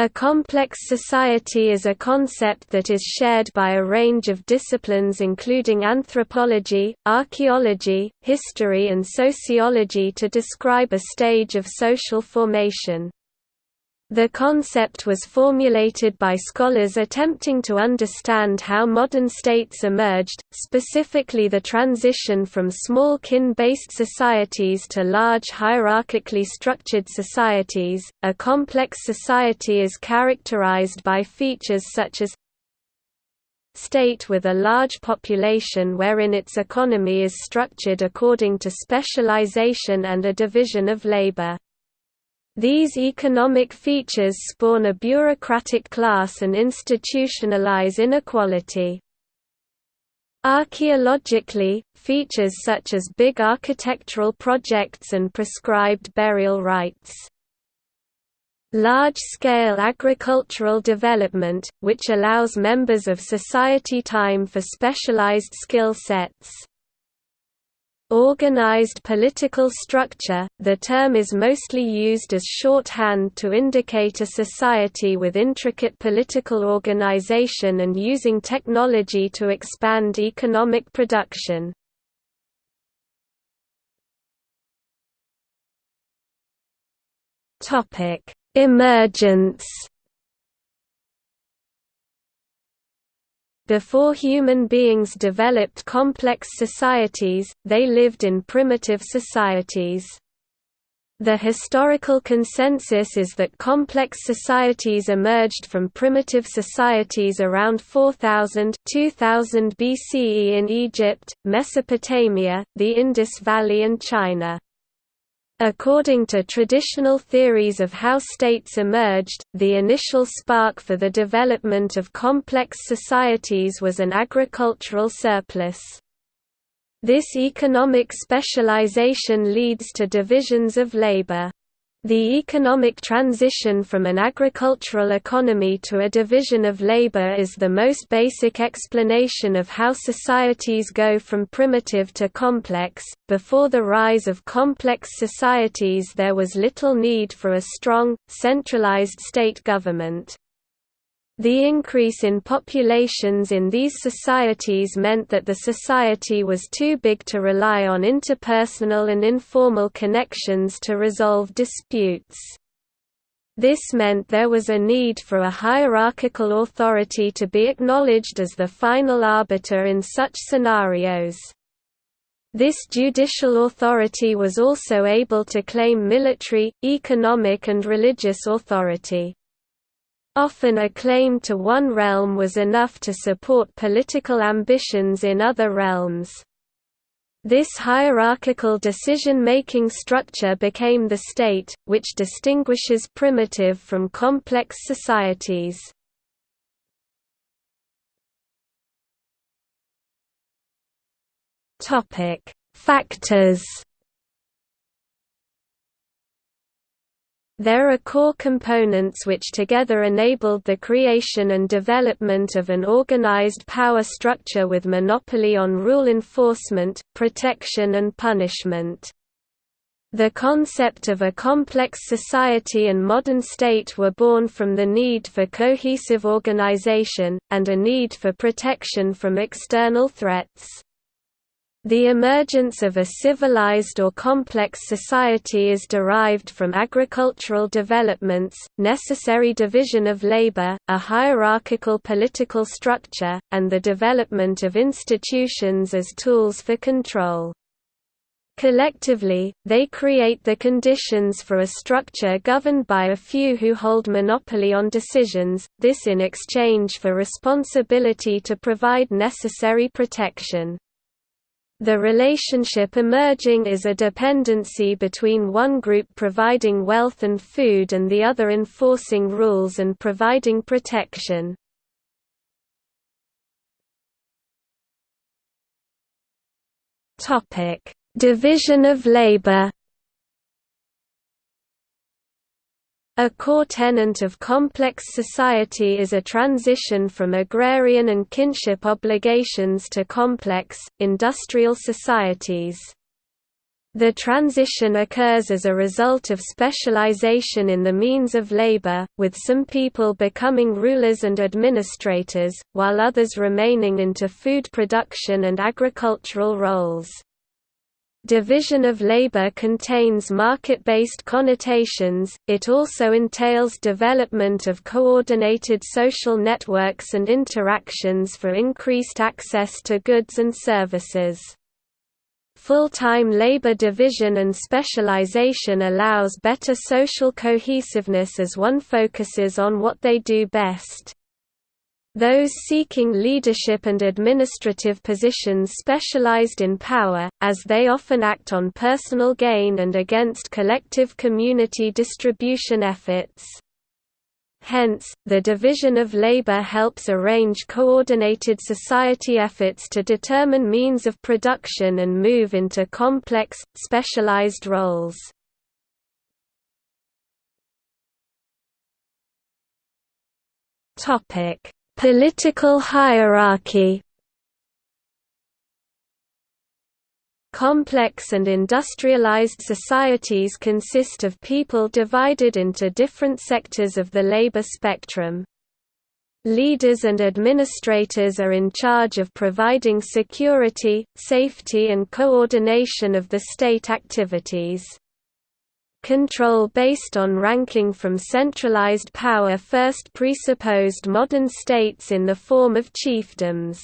A complex society is a concept that is shared by a range of disciplines including anthropology, archaeology, history and sociology to describe a stage of social formation. The concept was formulated by scholars attempting to understand how modern states emerged, specifically the transition from small kin-based societies to large hierarchically structured societies. A complex society is characterized by features such as state with a large population wherein its economy is structured according to specialization and a division of labor. These economic features spawn a bureaucratic class and institutionalize inequality. Archaeologically, features such as big architectural projects and prescribed burial rites. Large-scale agricultural development, which allows members of society time for specialized skill sets. Organized political structure, the term is mostly used as shorthand to indicate a society with intricate political organization and using technology to expand economic production. Emergence Before human beings developed complex societies, they lived in primitive societies. The historical consensus is that complex societies emerged from primitive societies around 4000 2000 BCE in Egypt, Mesopotamia, the Indus Valley and China. According to traditional theories of how states emerged, the initial spark for the development of complex societies was an agricultural surplus. This economic specialization leads to divisions of labor. The economic transition from an agricultural economy to a division of labor is the most basic explanation of how societies go from primitive to complex. Before the rise of complex societies, there was little need for a strong, centralized state government. The increase in populations in these societies meant that the society was too big to rely on interpersonal and informal connections to resolve disputes. This meant there was a need for a hierarchical authority to be acknowledged as the final arbiter in such scenarios. This judicial authority was also able to claim military, economic and religious authority. Often a claim to one realm was enough to support political ambitions in other realms. This hierarchical decision-making structure became the state, which distinguishes primitive from complex societies. Factors There are core components which together enabled the creation and development of an organized power structure with monopoly on rule enforcement, protection and punishment. The concept of a complex society and modern state were born from the need for cohesive organization, and a need for protection from external threats. The emergence of a civilized or complex society is derived from agricultural developments, necessary division of labor, a hierarchical political structure, and the development of institutions as tools for control. Collectively, they create the conditions for a structure governed by a few who hold monopoly on decisions, this in exchange for responsibility to provide necessary protection. The relationship emerging is a dependency between one group providing wealth and food and the other enforcing rules and providing protection. Division of labor A core tenet of complex society is a transition from agrarian and kinship obligations to complex, industrial societies. The transition occurs as a result of specialization in the means of labor, with some people becoming rulers and administrators, while others remaining into food production and agricultural roles. Division of labor contains market-based connotations, it also entails development of coordinated social networks and interactions for increased access to goods and services. Full-time labor division and specialization allows better social cohesiveness as one focuses on what they do best. Those seeking leadership and administrative positions specialized in power, as they often act on personal gain and against collective community distribution efforts. Hence, the division of labor helps arrange coordinated society efforts to determine means of production and move into complex, specialized roles. Political hierarchy Complex and industrialized societies consist of people divided into different sectors of the labor spectrum. Leaders and administrators are in charge of providing security, safety and coordination of the state activities. Control based on ranking from centralized power first presupposed modern states in the form of chiefdoms.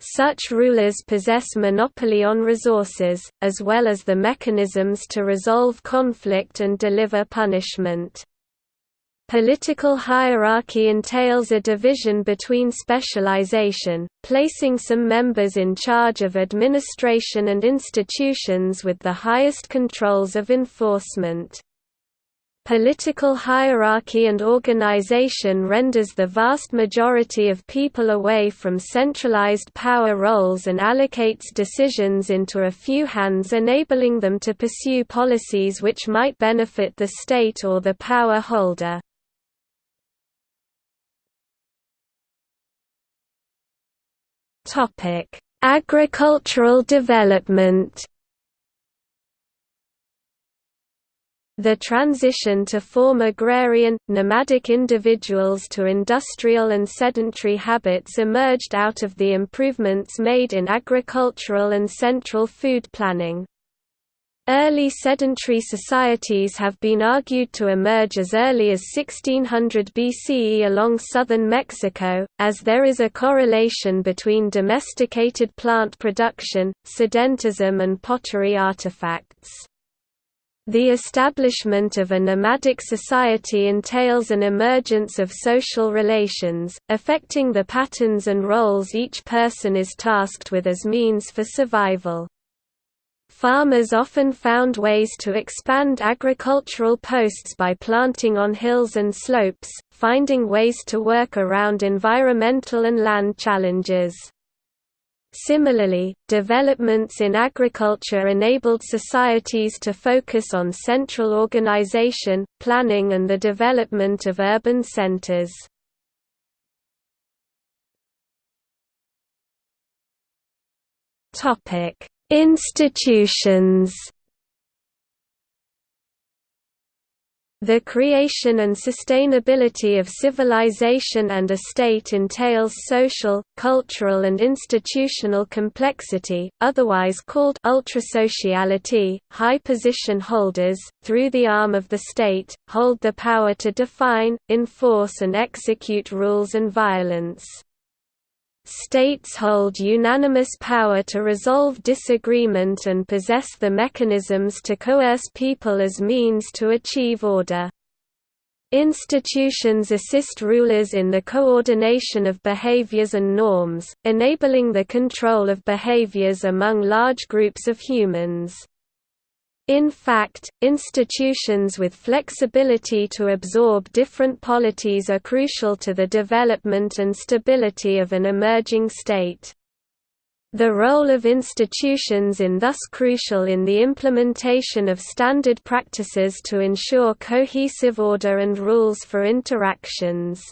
Such rulers possess monopoly on resources, as well as the mechanisms to resolve conflict and deliver punishment. Political hierarchy entails a division between specialization, placing some members in charge of administration and institutions with the highest controls of enforcement. Political hierarchy and organization renders the vast majority of people away from centralized power roles and allocates decisions into a few hands enabling them to pursue policies which might benefit the state or the power holder. Agricultural development The transition to form agrarian, nomadic individuals to industrial and sedentary habits emerged out of the improvements made in agricultural and central food planning. Early sedentary societies have been argued to emerge as early as 1600 BCE along southern Mexico, as there is a correlation between domesticated plant production, sedentism and pottery artifacts. The establishment of a nomadic society entails an emergence of social relations, affecting the patterns and roles each person is tasked with as means for survival. Farmers often found ways to expand agricultural posts by planting on hills and slopes, finding ways to work around environmental and land challenges. Similarly, developments in agriculture enabled societies to focus on central organization, planning and the development of urban centers. Institutions The creation and sustainability of civilization and a state entails social, cultural and institutional complexity, otherwise called ultrasociality. High position holders, through the arm of the state, hold the power to define, enforce and execute rules and violence. States hold unanimous power to resolve disagreement and possess the mechanisms to coerce people as means to achieve order. Institutions assist rulers in the coordination of behaviors and norms, enabling the control of behaviors among large groups of humans. In fact, institutions with flexibility to absorb different polities are crucial to the development and stability of an emerging state. The role of institutions is thus crucial in the implementation of standard practices to ensure cohesive order and rules for interactions.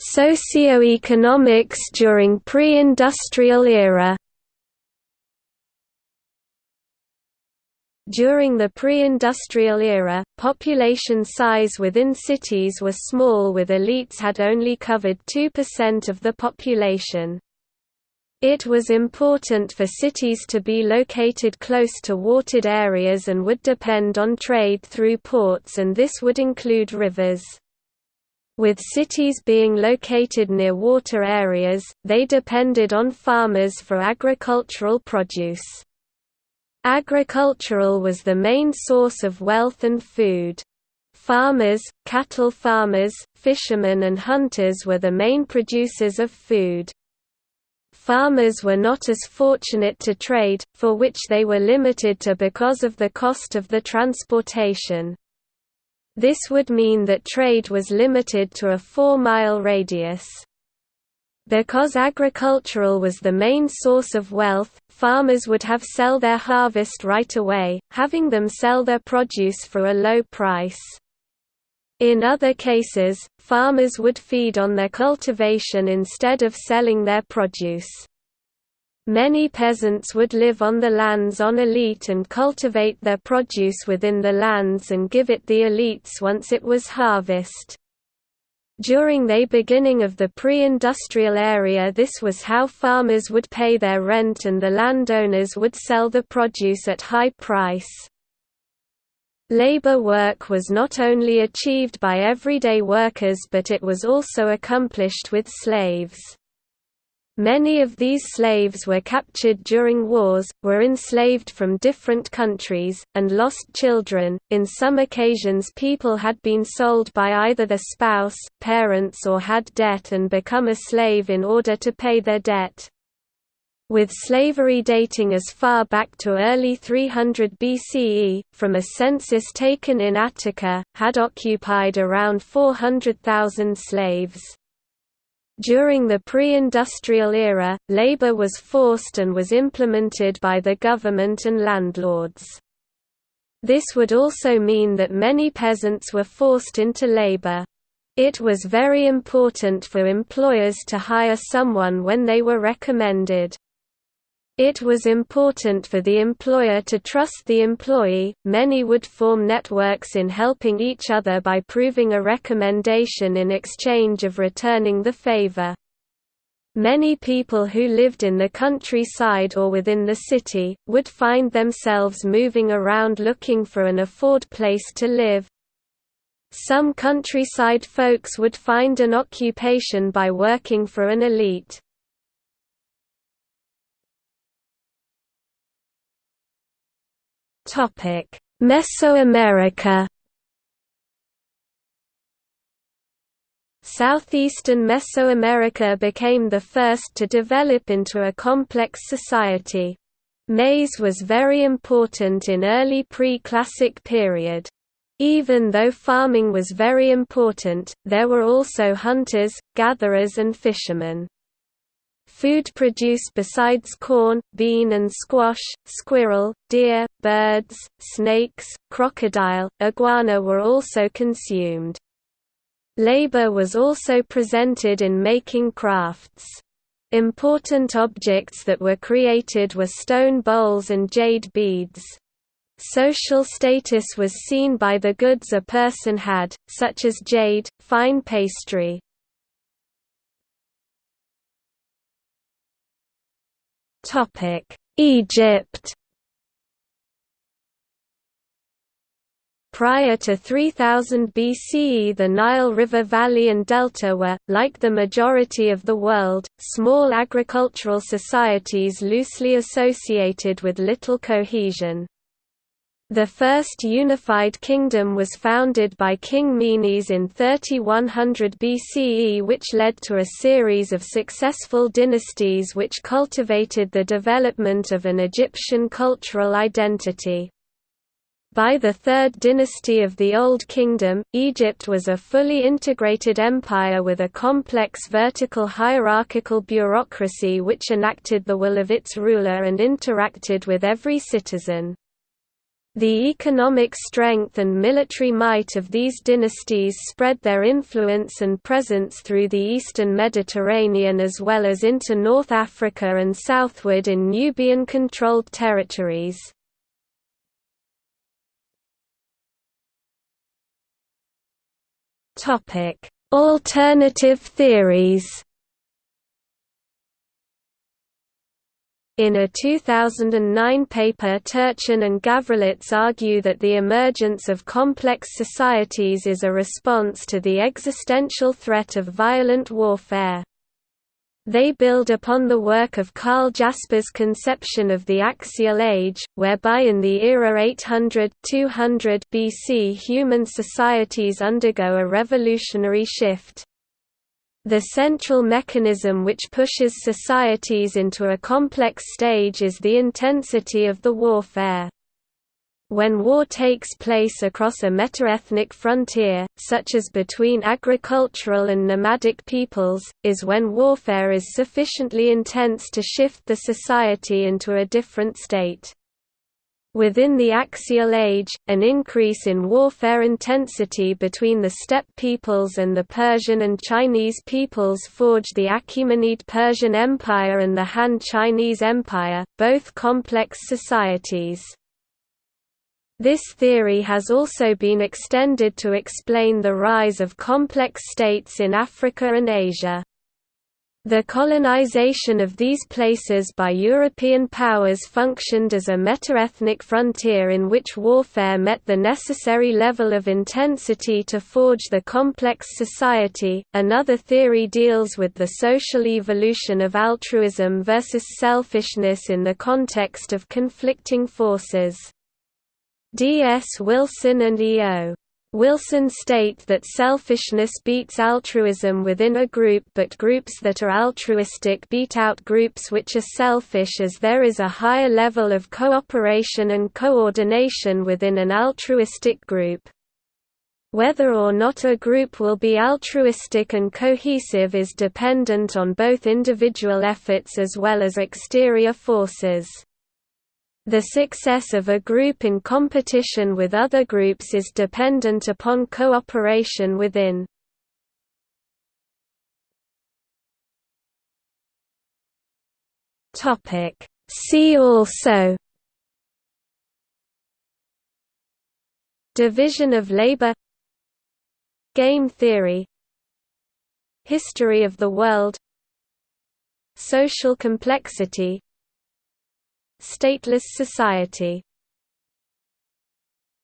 Socioeconomics during pre-industrial era During the pre-industrial era, population size within cities were small with elites had only covered 2% of the population. It was important for cities to be located close to watered areas and would depend on trade through ports and this would include rivers. With cities being located near water areas, they depended on farmers for agricultural produce. Agricultural was the main source of wealth and food. Farmers, cattle farmers, fishermen and hunters were the main producers of food. Farmers were not as fortunate to trade, for which they were limited to because of the cost of the transportation. This would mean that trade was limited to a four-mile radius. Because agricultural was the main source of wealth, farmers would have sell their harvest right away, having them sell their produce for a low price. In other cases, farmers would feed on their cultivation instead of selling their produce. Many peasants would live on the lands on elite and cultivate their produce within the lands and give it the elites once it was harvest. During the beginning of the pre-industrial area this was how farmers would pay their rent and the landowners would sell the produce at high price. Labor work was not only achieved by everyday workers but it was also accomplished with slaves. Many of these slaves were captured during wars, were enslaved from different countries, and lost children. In some occasions, people had been sold by either their spouse, parents, or had debt and become a slave in order to pay their debt. With slavery dating as far back to early 300 BCE, from a census taken in Attica, had occupied around 400,000 slaves. During the pre-industrial era, labor was forced and was implemented by the government and landlords. This would also mean that many peasants were forced into labor. It was very important for employers to hire someone when they were recommended. It was important for the employer to trust the employee. Many would form networks in helping each other by proving a recommendation in exchange of returning the favor. Many people who lived in the countryside or within the city, would find themselves moving around looking for an afford place to live. Some countryside folks would find an occupation by working for an elite. Mesoamerica Southeastern Mesoamerica became the first to develop into a complex society. Maize was very important in early pre-classic period. Even though farming was very important, there were also hunters, gatherers and fishermen. Food produced besides corn, bean and squash, squirrel, deer, birds, snakes, crocodile, iguana were also consumed. Labor was also presented in making crafts. Important objects that were created were stone bowls and jade beads. Social status was seen by the goods a person had, such as jade, fine pastry, Egypt Prior to 3000 BCE the Nile River Valley and Delta were, like the majority of the world, small agricultural societies loosely associated with little cohesion. The first unified kingdom was founded by King Menes in 3100 BCE which led to a series of successful dynasties which cultivated the development of an Egyptian cultural identity. By the Third Dynasty of the Old Kingdom, Egypt was a fully integrated empire with a complex vertical hierarchical bureaucracy which enacted the will of its ruler and interacted with every citizen. The economic strength and military might of these dynasties spread their influence and presence through the eastern Mediterranean as well as into North Africa and southward in Nubian-controlled territories. Alternative theories In a 2009 paper Turchin and Gavrilets argue that the emergence of complex societies is a response to the existential threat of violent warfare. They build upon the work of Karl Jaspers' conception of the axial age, whereby in the era 800–200 BC human societies undergo a revolutionary shift. The central mechanism which pushes societies into a complex stage is the intensity of the warfare. When war takes place across a metaethnic frontier, such as between agricultural and nomadic peoples, is when warfare is sufficiently intense to shift the society into a different state. Within the Axial Age, an increase in warfare intensity between the steppe peoples and the Persian and Chinese peoples forged the Achaemenid Persian Empire and the Han Chinese Empire, both complex societies. This theory has also been extended to explain the rise of complex states in Africa and Asia. The colonization of these places by European powers functioned as a metaethnic frontier in which warfare met the necessary level of intensity to forge the complex society. Another theory deals with the social evolution of altruism versus selfishness in the context of conflicting forces. D. S. Wilson and E. O. Wilson state that selfishness beats altruism within a group but groups that are altruistic beat out groups which are selfish as there is a higher level of cooperation and coordination within an altruistic group. Whether or not a group will be altruistic and cohesive is dependent on both individual efforts as well as exterior forces. The success of a group in competition with other groups is dependent upon cooperation within. See also Division of labor Game theory History of the world Social complexity Stateless society